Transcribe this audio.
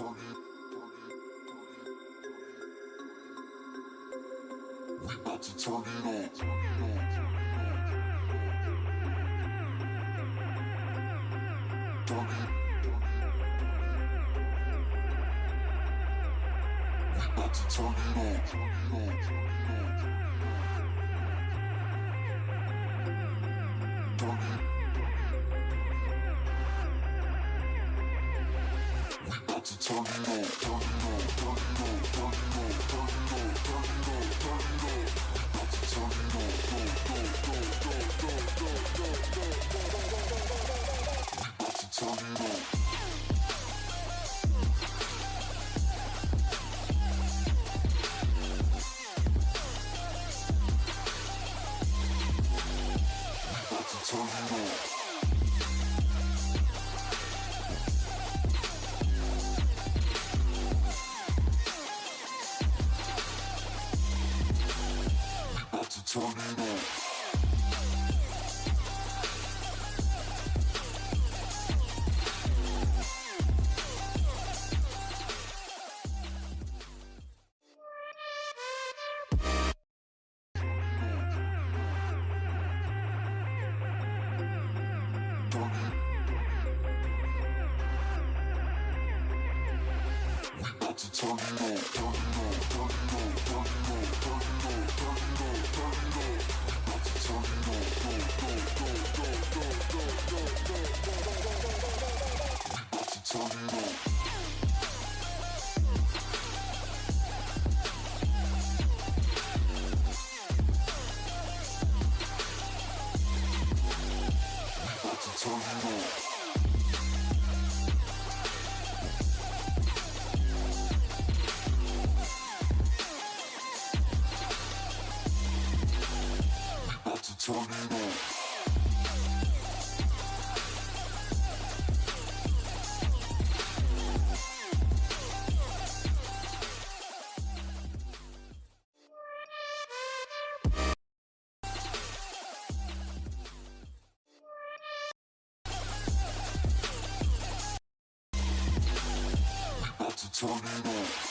We about to turn it on. Turn it on. turn it on, turn it on, turn it on. Turn it up, turn it up. Turn it up. turn it up, turn it up, turn it up, turn it up, turn it up turn it on. チャンネル